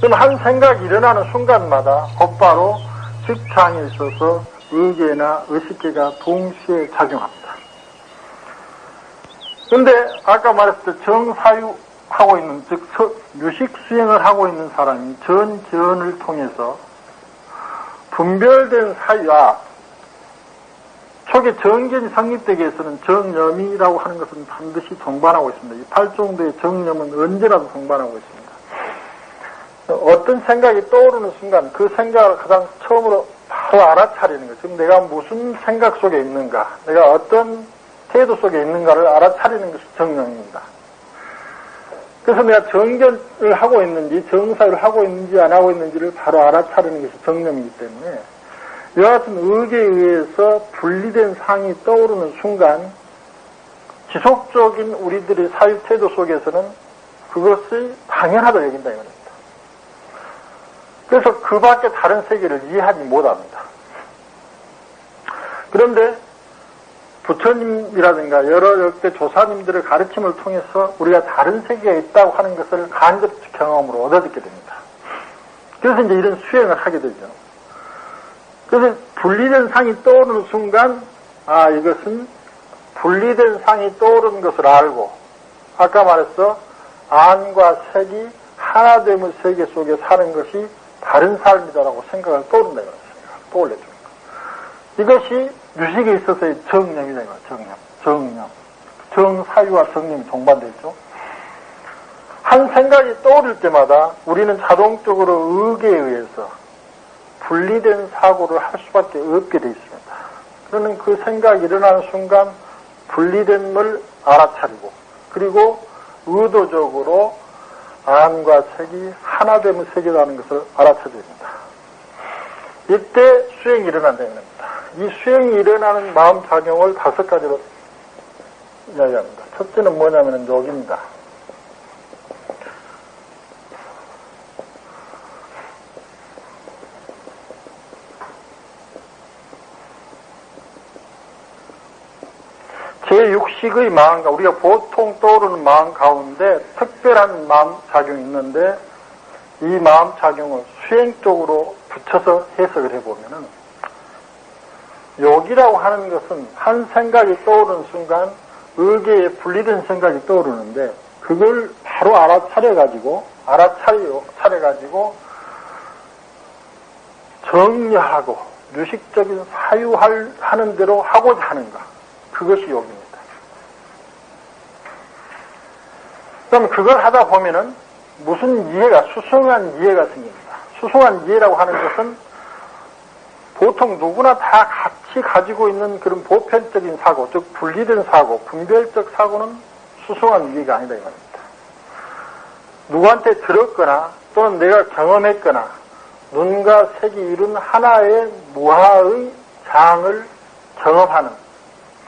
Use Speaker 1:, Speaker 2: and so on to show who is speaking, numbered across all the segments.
Speaker 1: 그럼 한 생각이 일어나는 순간마다 곧바로 직장에 있어서 의계나 의식계가 동시에 작용합니다. 근데 아까 말했을 때 정사유 하고 있는 즉 유식 수행을 하고 있는 사람이 전전을 통해서 분별된 사유와 초기 정견이 성립되기 위해서는 정념이라고 하는 것은 반드시 동반하고 있습니다. 이 팔정도의 정념은 언제라도 동반하고 있습니다. 어떤 생각이 떠오르는 순간 그 생각을 가장 처음으로 바로 알아차리는 거. 지금 내가 무슨 생각 속에 있는가, 내가 어떤 태도 속에 있는가를 알아차리는 것이 정령입니다. 그래서 내가 정견을 하고 있는지, 정사를 하고 있는지 안 하고 있는지를 바로 알아차리는 것이 정념이기 때문에 같은 의계에 의해서 분리된 상이 떠오르는 순간 지속적인 우리들의 사유 태도 속에서는 그것이 당연하다 여긴다 이거죠. 그래서 그 밖에 다른 세계를 이해하지 못합니다. 그런데 부처님이라든가 여러 역대 조사님들의 가르침을 통해서 우리가 다른 세계에 있다고 하는 것을 간접 경험으로 얻어듣게 됩니다. 그래서 이제 이런 수행을 하게 되죠. 그래서 분리된 상이 떠오르는 순간, 아, 이것은 분리된 상이 떠오르는 것을 알고, 아까 말했어, 안과 색이 하나됨의 세계 속에 사는 것이 다른 삶이다라고 생각을 떠오른다 이거죠. 떠올려주는 거. 이것이 유식에 있어서의 정념이다 이거 정념. 정념. 정사유와 정념이 동반되어 있죠. 한 생각이 떠오를 때마다 우리는 자동적으로 의계에 의해서 분리된 사고를 할 수밖에 없게 되어 있습니다. 그러는 그 생각이 일어나는 순간 분리된걸 알아차리고 그리고 의도적으로 암과 색이 하나됨의 세계라는 것을 알아차야 됩니다. 이때 수행이 일어난다는 겁니다. 이 수행이 일어나는 마음작용을 다섯 가지로 이야기합니다. 첫째는 뭐냐면 여기입니다. 제6 식의 마음과 우리가 보통 떠오르는 마음 가운데 특별한 마음 작용이 있는데 이 마음 작용을 수행 쪽으로 붙여서 해석을 해보면은 욕이라고 하는 것은 한 생각이 떠오르는 순간 의계에 분리된 생각이 떠오르는데 그걸 바로 알아차려가지고 알아차려가지고 정리하고 유식적인 사유하는 대로 하고자 하는가 그것이 욕입니다. 그럼 그걸 하다 보면은 무슨 이해가, 수승한 이해가 생깁니다. 수승한 이해라고 하는 것은 보통 누구나 다 같이 가지고 있는 그런 보편적인 사고, 즉 분리된 사고, 분별적 사고는 수승한 이해가 아니다 이 말입니다. 누구한테 들었거나 또는 내가 경험했거나 눈과 색이 이룬 하나의 무하의 장을 경험하는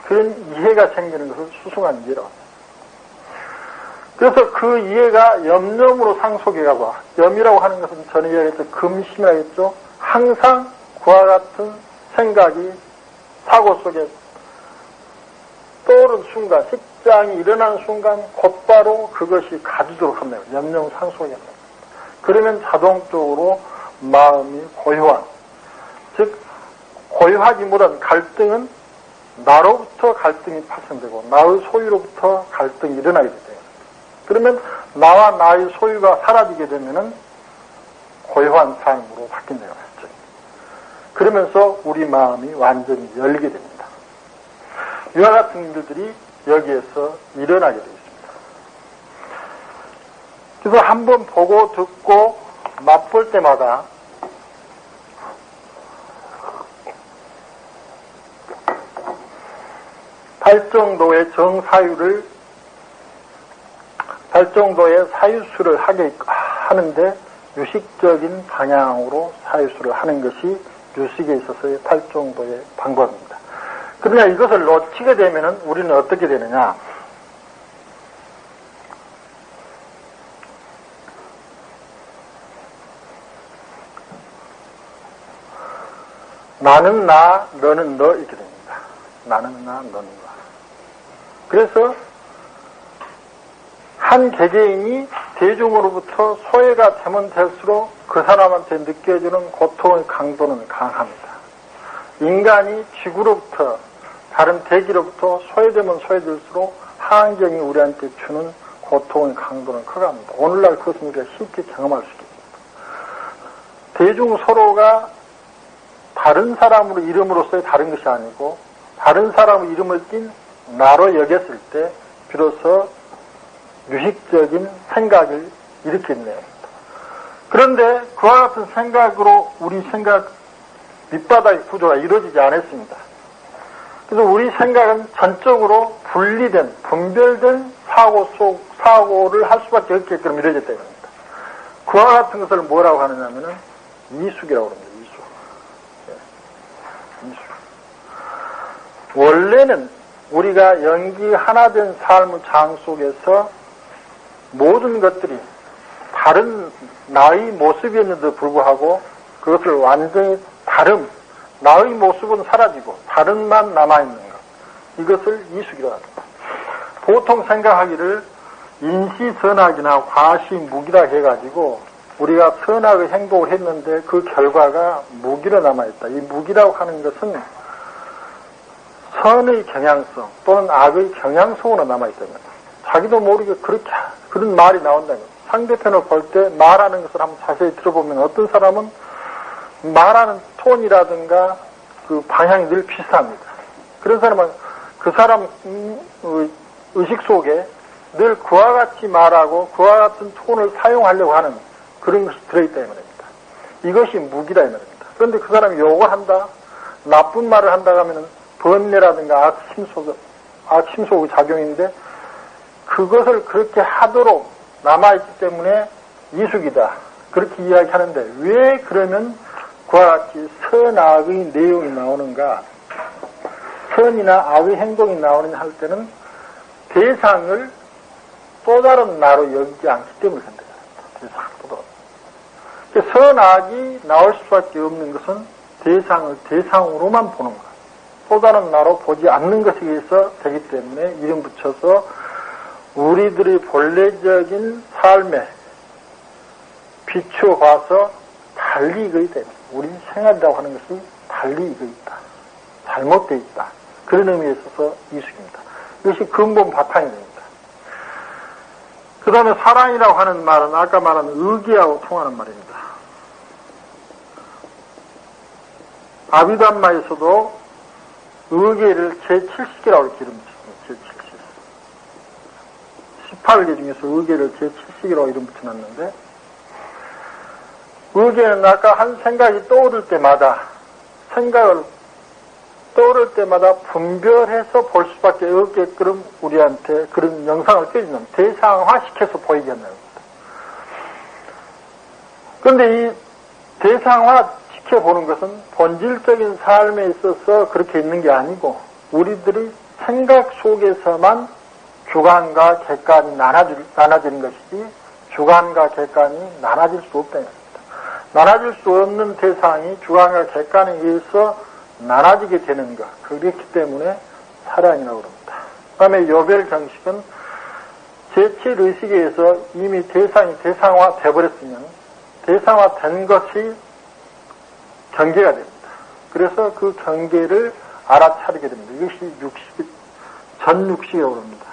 Speaker 1: 그런 이해가 생기는 것을 수승한 이해라고 합니다. 그래서 그 이해가 염념으로 상속해가고 염이라고 하는 것은 전에 이야기했던 금심이라고 했죠. 항상 그와 같은 생각이 사고 속에 떠오른 순간, 식장이 일어나는 순간 곧바로 그것이 가지도록 합니다. 염념 상속이 합니다. 그러면 자동적으로 마음이 고요한, 즉 고요하기 못한 갈등은 나로부터 갈등이 파생되고 나의 소유로부터 갈등이 일어나게 돼요. 그러면 나와 나의 소유가 사라지게 되면은 고요한 삶으로 바뀐다는 거죠. 그러면서 우리 마음이 완전히 열게 됩니다. 이와 같은 일들이 여기에서 일어나게 되어 있습니다. 그래서 한번 보고 듣고 맛볼 때마다 할 정도의 정사유를 할 정도의 사유수를 하게 하는데 유식적인 방향으로 사유수를 하는 것이 유식에 있어서의 팔 정도의 방법입니다. 그러나 이것을 놓치게 되면 우리는 어떻게 되느냐? 나는 나, 너는 너 이렇게 됩니다. 나는 나, 너는 나. 그래서 한 개개인이 대중으로부터 소외가 되면 될수록 그 사람한테 느껴지는 고통의 강도는 강합니다. 인간이 지구로부터 다른 대기로부터 소외되면 소외될수록 환경이 우리한테 주는 고통의 강도는 커갑니다. 오늘날 그것은 우리가 쉽게 경험할 수 있습니다. 대중 서로가 다른 사람으로 이름으로서의 다른 것이 아니고 다른 사람의 이름을 띤 나로 여겼을 때 비로소 유식적인 생각을 일으켰네요. 그런데 그와 같은 생각으로 우리 생각 밑바닥의 구조가 이루어지지 않았습니다. 그래서 우리 생각은 전적으로 분리된, 분별된 사고 속, 사고를 할 수밖에 없게끔 이루어졌다 이겁니다. 그와 같은 것을 뭐라고 하느냐면은 이숙이라고 합니다. 이숙. 예. 원래는 우리가 연기 하나 된 삶의 장 속에서 모든 것들이 다른 나의 모습이었는데도 불구하고 그것을 완전히 다른 나의 모습은 사라지고 다른만 남아있는 것 이것을 이숙이라고 합니다. 보통 생각하기를 인시선악이나 과시무기라 해가지고 우리가 선악의 행동을 했는데 그 결과가 무기로 남아있다. 이 무기라고 하는 것은 선의 경향성 또는 악의 경향성으로 남아있다는 자기도 모르게 그렇게 그런 말이 나온다는 거 상대편을 볼 때 말하는 것을 한번 자세히 들어보면 어떤 사람은 말하는 톤이라든가 그 방향이 늘 비슷합니다. 그런 사람은 그 사람 의식 속에 늘 그와 같이 말하고 그와 같은 톤을 사용하려고 하는 그런 것이 들어있다 이 말입니다. 이것이 무기다 이 말입니다. 그런데 그 사람이 욕을 한다, 나쁜 말을 한다 하면은 번뇌라든가 악심 속, 악심 속의 작용인데 그것을 그렇게 하도록 남아있기 때문에 이숙이다. 그렇게 이야기하는데 왜 그러면 그와 같이 선악의 내용이 나오는가 선이나 악의 행동이 나오느냐 할 때는 대상을 또 다른 나로 여기지 않기 때문에 그런다. 대상보다. 선악이 나올 수밖에 없는 것은 대상을 대상으로만 보는 것. 또 다른 나로 보지 않는 것에 의해서 되기 때문에 이름 붙여서 우리들의 본래적인 삶에 비추어봐서 달리 이거이 됩니다. 우리 생활이라고 하는 것이 달리 이거 있다. 잘못되어 있다. 그런 의미에 있어서 이숙입니다. 이것이 근본 바탕이 됩니다. 그 다음에 사랑이라고 하는 말은 아까 말한 의기하고 통하는 말입니다. 제7식이라고 이렇게 이름 붙였습니다. 제7식. 18개 중에서 의계를 제7식이라고 이름 붙여놨는데 의계는 아까 한 생각이 떠오를 때마다 생각을 떠오를 때마다 분별해서 볼 수밖에 없게끔 우리한테 그런 영상을 띄워주는 대상화시켜서 보이게 한다는 겁니다. 그런데 이 대상화 지켜보는 것은 본질적인 삶에 있어서 그렇게 있는 게 아니고 우리들이 생각 속에서만 주관과 객관이 나눠지는 것이지 주관과 객관이 나눠질 수 없다는 겁니다. 나눠질 수 없는 대상이 주관과 객관에 의해서 나눠지게 되는 것. 그렇기 때문에 사랑이라고 그럽니다. 그 다음에 요별 정식은 제7의식에 의해서 이미 대상이 대상화 돼버렸으면 대상화 된 것이 경계가 됩니다. 그래서 그 경계를 알아차리게 됩니다. 이것이 육식, 전육식이라고 합니다.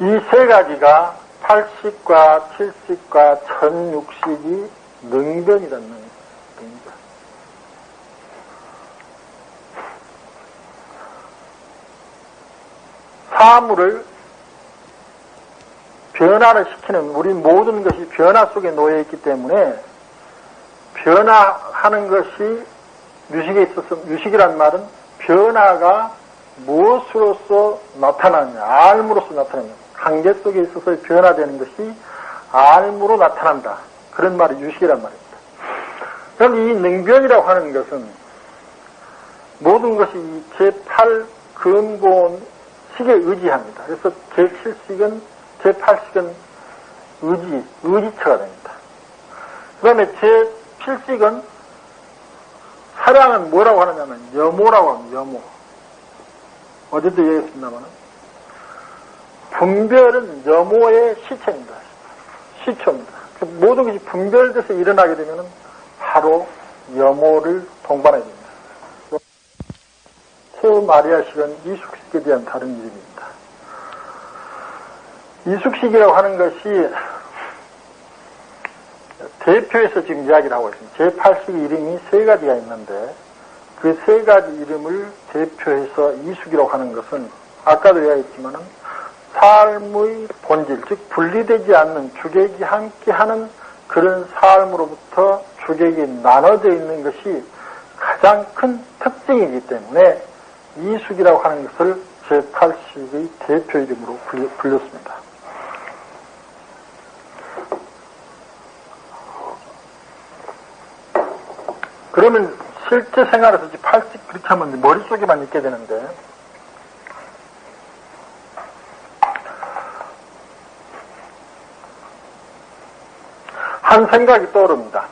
Speaker 1: 이 세 가지가 80과 70과 1060이 능변이라는 겁니다. 사물을 변화를 시키는 우리 모든 것이 변화 속에 놓여 있기 때문에 변화하는 것이 유식에 있어서 유식이란 말은 변화가 무엇으로서 나타나느냐 알므로서 나타나느냐 관계 속에 있어서 변화되는 것이 알므로 나타난다 그런 말이 유식이란 말입니다. 그럼 이 능변이라고 하는 것은 모든 것이 제8 근본 식에 의지합니다. 그래서 제7식은 제8식은 의지, 의지처가 됩니다. 그 다음에 제7식은 사랑은 뭐라고 하느냐면 여모라고 합니다. 여모. 어제도 얘기했습니다만 분별은 여모의 시체입니다. 시초입니다. 그 모든 것이 분별돼서 일어나게 되면 바로 여모를 동반하게 됩니다. 최후 마리아식은 이숙식에 대한 다른 이름입니다. 이숙식이라고 하는 것이 대표에서 지금 이야기를 하고 있습니다. 제8식 이름이 세 가지가 있는데 그 세 가지 이름을 대표해서 이숙이라고 하는 것은 아까도 이야기했지만은 삶의 본질, 즉 분리되지 않는 주객이 함께하는 그런 삶으로부터 주객이 나눠져 있는 것이 가장 큰 특징이기 때문에 이숙이라고 하는 것을 제8식의 대표 이름으로 불렸습니다. 그러면 실제 생활에서 8식 그렇게 하면 머릿속에만 있게 되는데 한 생각이 떠오릅니다.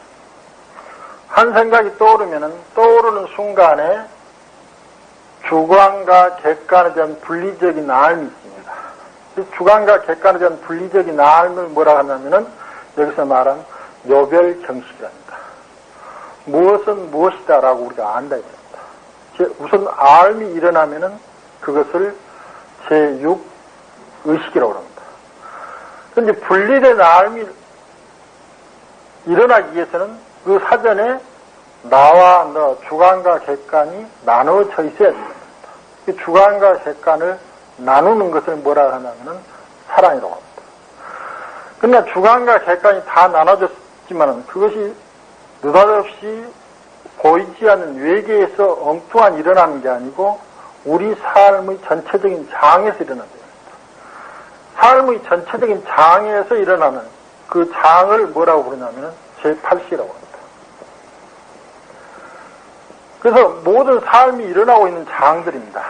Speaker 1: 한 생각이 떠오르면은 떠오르는 순간에 주관과 객관에 대한 분리적인 알이 있습니다. 주관과 객관에 대한 분리적인 알을 뭐라 하냐면은 여기서 말한 요별 경식이랍니다. 무엇은 무엇이다라고 우리가 안다 이겁니다. 우선 알이 일어나면은 그것을 제6 의식이라고 합니다. 그런데 분리된 알이 일어나기 위해서는 그 사전에 나와 너 주관과 객관이 나누어져 있어야 됩니다. 그 주관과 객관을 나누는 것을 뭐라 하냐면은 사랑이라고 합니다. 그러나 주관과 객관이 다 나눠졌지만은 그것이 느닷없이 보이지 않는 외계에서 엉뚱한 일어나는 게 아니고 우리 삶의 전체적인 장에서 겁니다. 삶의 전체적인 장에서 일어나는 그 장을 뭐라고 부르냐면 제8시라고 합니다. 그래서 모든 삶이 일어나고 있는 장들입니다.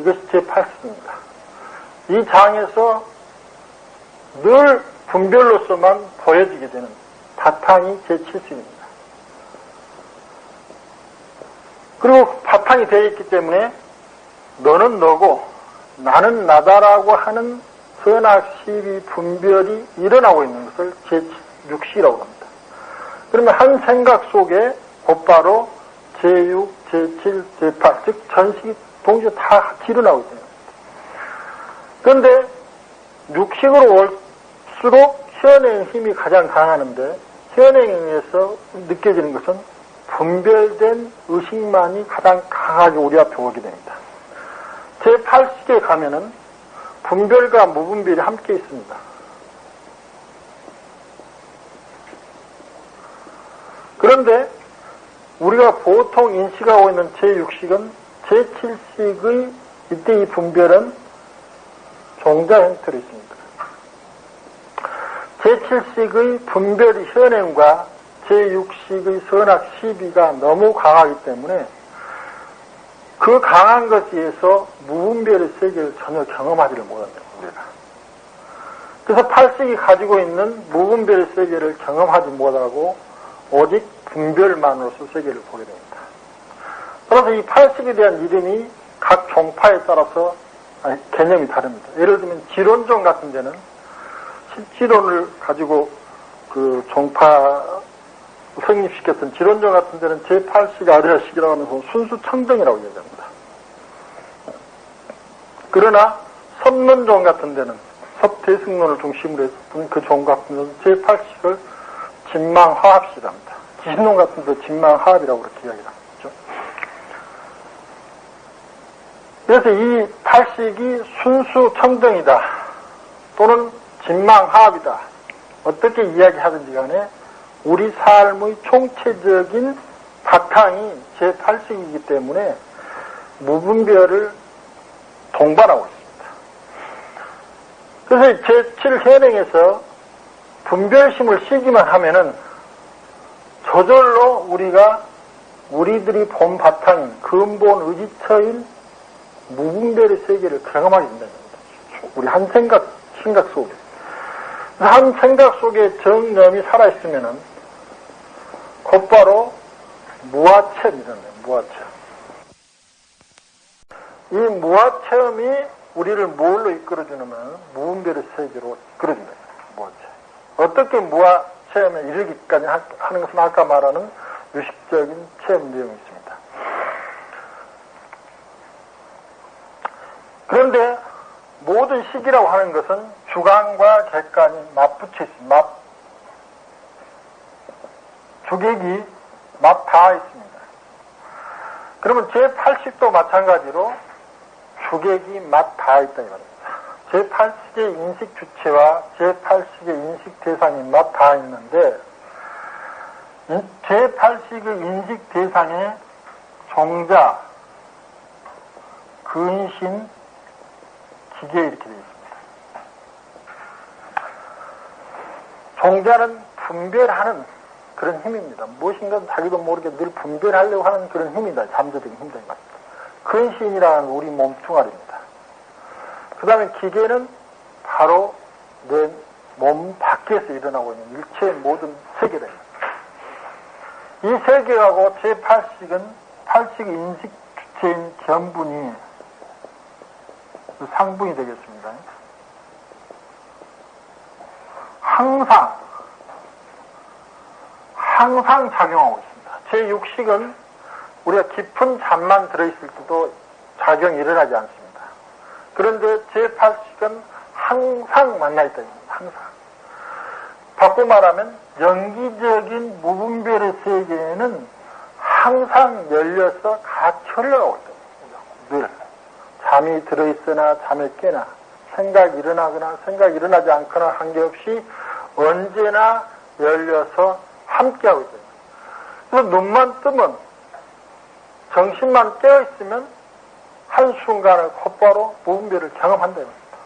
Speaker 1: 이것이 제8시입니다. 이 장에서 늘 분별로서만 보여지게 되는 바탕이 제7시입니다. 그리고 바탕이 되어 있기 때문에 너는 너고 나는 나다라고 하는 선악 시비 분별이 일어나고 있는 것을 제6시라고 합니다. 그러면 한 생각 속에 곧바로 제6, 제7, 제8, 즉 전식이 동시에 다 같이 일어나고 있어요. 그런데 육식으로 올수록 현행 힘이 가장 강하는데 현행에서 느껴지는 것은 분별된 의식만이 가장 강하게 우리 앞에 오게 됩니다. 제8식에 가면은 분별과 무분별이 함께 있습니다. 그런데 우리가 보통 인식하고 있는 제6식은 제7식의 이때 이 분별은 종자 형태로 있습니다. 제7식의 분별이 현행과 제6식의 선악 시비가 너무 강하기 때문에 그 강한 것에 의해서 무분별의 세계를 전혀 경험하지를 못합니다. 우리가. 그래서 팔식이 가지고 있는 무분별의 세계를 경험하지 못하고 오직 분별만으로서 세계를 보게 됩니다. 그래서 이 팔식에 대한 이름이 각 종파에 따라서 개념이 다릅니다. 예를 들면 지론종 같은 데는 실지론을 가지고 그 종파 성립시켰던 지론종 같은 데는 제8식 아리아식이라고 하면서 순수 청정이라고 얘기합니다. 그러나 선론종 같은 데는 섭대승론을 중심으로 했던 그 종 같은 데는 제8식을 진망화합시랍니다. 기신론 같은 데 진망화합이라고 그렇게 이야기를 하죠. 그래서 이 팔식이 순수 청정이다 또는 진망화합이다 어떻게 이야기하든지 간에 우리 삶의 총체적인 바탕이 제8식이기 때문에 무분별을 동반하고 있습니다. 그래서 제7현행에서 분별심을 쉬기만 하면은 저절로 우리가 우리들이 본 바탕인 근본 의지처인 무분별의 세계를 경험하게 된다는 겁니다. 우리 한 생각, 생각 속에. 한 생각 속에 정념이 살아있으면은 곧바로 무아체험이잖아요. 무아체험. 이 무아체험이 우리를 뭘로 이끌어주냐면 무분별의 세계로 이끌어준다. 무아체험. 어떻게 무아체험에 이르기까지 하는 것은 아까 말하는 유식적인 체험 내용이 있습니다. 그런데 모든 시기라고 하는 것은 주관과 객관이 맞붙여 있습니다. 맞, 주객이 맞 닿아 있습니다. 그러면 제80도 마찬가지로 주객이 맞 닿아 있다 이 말입니다. 제8식의 인식 주체와 제8식의 인식 대상이 맞 닿아 있는데 제8식의 인식 대상의 종자, 근신, 기계 이렇게 되어 있습니다. 종자는 분별하는 그런 힘입니다. 무엇인가 자기도 모르게 늘 분별하려고 하는 그런 힘이다. 잠재적인 힘인 것. 근신이라는 우리 몸뚱아리입니다. 그 다음에 기계는 바로 내 몸 밖에서 일어나고 있는 일체의 모든 세계다. 이 세계하고 제8식은 8식 인식 주체인 견분이 그 상분이 되겠습니다. 항상 항상 작용하고 있습니다. 제6식은 우리가 깊은 잠만 들어있을 때도 작용이 일어나지 않습니다. 그런데 제8식은 항상 만나 있다. 항상. 바꿔 말하면 연기적인 무분별의 세계에는 항상 열려서 같이 흘러가고 있다. 늘. 잠이 들어있으나 잠에 깨나 생각이 일어나거나 생각이 일어나지 않거나 한게 없이 언제나 열려서 함께하고 있어요. 그래서 눈만 뜨면 정신만 깨어있으면 한순간에 곧바로 무분별을 경험한다는 겁니다.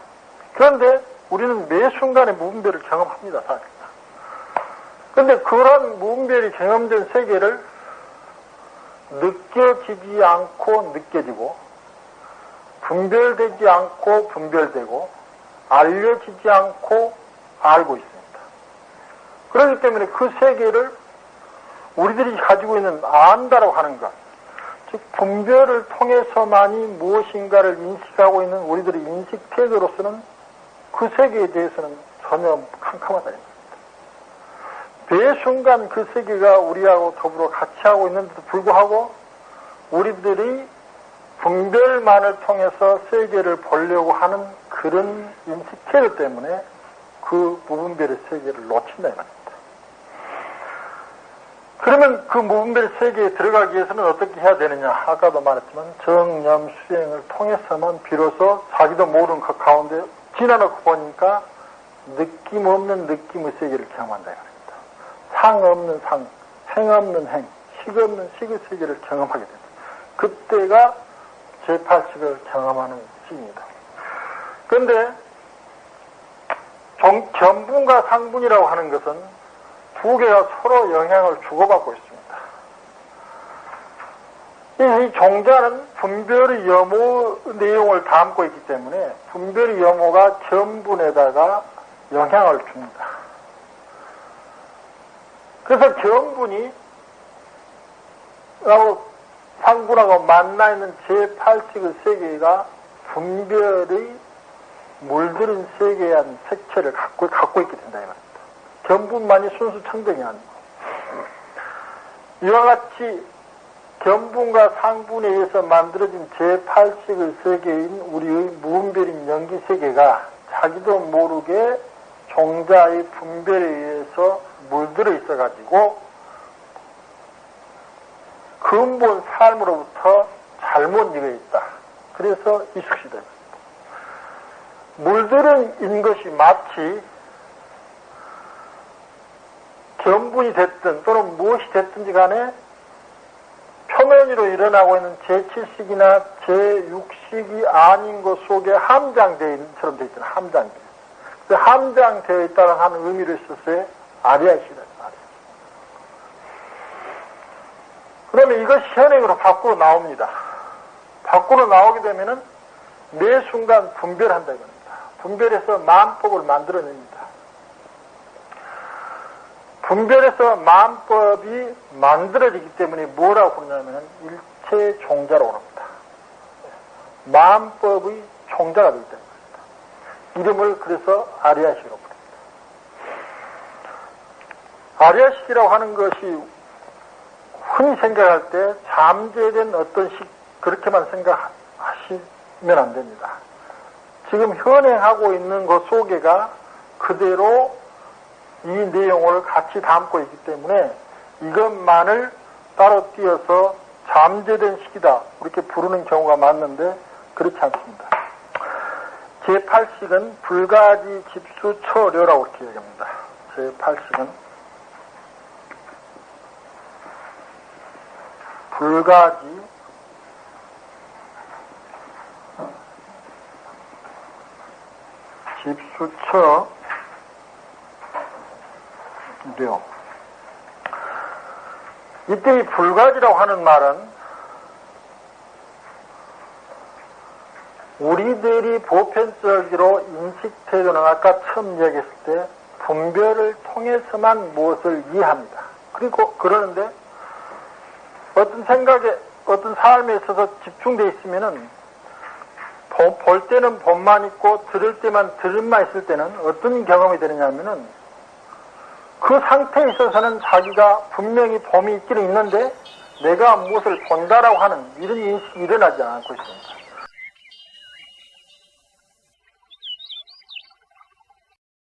Speaker 1: 그런데 우리는 매 순간에 무분별을 경험합니다. 사실. 그런데 그런 무분별이 경험된 세계를 느껴지지 않고 느껴지고 분별되지 않고 분별되고 알려지지 않고 알고 있습니다. 그렇기 때문에 그 세계를 우리들이 가지고 있는 안다라고 하는 것, 즉 분별을 통해서만이 무엇인가를 인식하고 있는 우리들의 인식 태도로서는 그 세계에 대해서는 전혀 캄캄하다. 매 순간 그 세계가 우리하고 더불어 같이 하고 있는데도 불구하고 우리들이 분별만을 통해서 세계를 보려고 하는 그런 인식 태도 때문에 그 무분별의 세계를 놓친다 이 말입니다. 그러면 그 무분별 세계에 들어가기 위해서는 어떻게 해야 되느냐? 아까도 말했지만 정념 수행을 통해서만 비로소 자기도 모르는 그 가운데 지나놓고 보니까 느낌 없는 느낌의 세계를 경험한다 이겁니다. 상 없는 상, 행 없는 행, 식 없는 식의 세계를 경험하게 됩니다. 그때가 제8식을 경험하는 시입니다. 그런데 견분과 상분이라고 하는 것은 두 개가 서로 영향을 주고받고 있습니다. 이 종자는 분별의 염호 내용을 담고 있기 때문에 분별의 염호가 견분에다가 영향을 줍니다. 그래서 견분이 라고 상분하고 만나 있는 제8식의 세계가 분별의 물들인 세계에 한 색채를 갖고, 갖고 있게 된다. 견분만이 순수 청정이 아니고 이와 같이 견분과 상분에 의해서 만들어진 제8식의 세계인 우리의 무분별인 연기 세계가 자기도 모르게 종자의 분별에 의해서 물들어 있어가지고 근본 삶으로부터 잘못 이겨 있다. 그래서 이숙시다. 물들은 것이 마치 견분이 됐든 또는 무엇이 됐든지 간에 표면 위로 일어나고 있는 제7식이나 제6식이 아닌 것 속에 함장되어 있는 처럼 되어 있잖아요. 함장되어. 그 함장되어 있다는 하는 의미를 썼어요. 아리아시다. 그러면 이것이 현행으로 밖으로 나옵니다. 밖으로 나오게 되면은 매 순간 분별한다 이겁니다. 분별해서 만법을 만들어냅니다. 분별에서 마음법이 만들어지기 때문에 뭐라고 그러냐면 일체 종자라고 합니다. 마음법의 종자가 되기 때문입니다. 이름을 그래서 아리아식이라고 부릅니다. 아리아식이라고 하는 것이 흔히 생각할 때 잠재된 어떤 식 그렇게만 생각하시면 안 됩니다. 지금 현행하고 있는 것 속에가 그대로 이 내용을 같이 담고 있기 때문에 이것만을 따로 띄어서 잠재된 식이다 이렇게 부르는 경우가 많는데 그렇지 않습니다. 제8식은 불가지 집수처료라고 이렇게 얘기합니다. 제8식은 불가지 집수 처료 이때 이 불가지라고 하는 말은 우리들이 보편적으로 인식태도는 아까 처음 이야기했을 때 분별을 통해서만 무엇을 이해합니다. 그리고 그러는데 어떤 생각에 어떤 삶에 있어서 집중돼 있으면은 볼 때는 봄만 있고 들을 때만 들음만 있을 때는 어떤 경험이 되느냐면은 그 상태에 있어서는 자기가 분명히 봄이 있기는 있는데 내가 무엇을 본다라고 하는 이런 인식이 일어나지 않고 있습니다.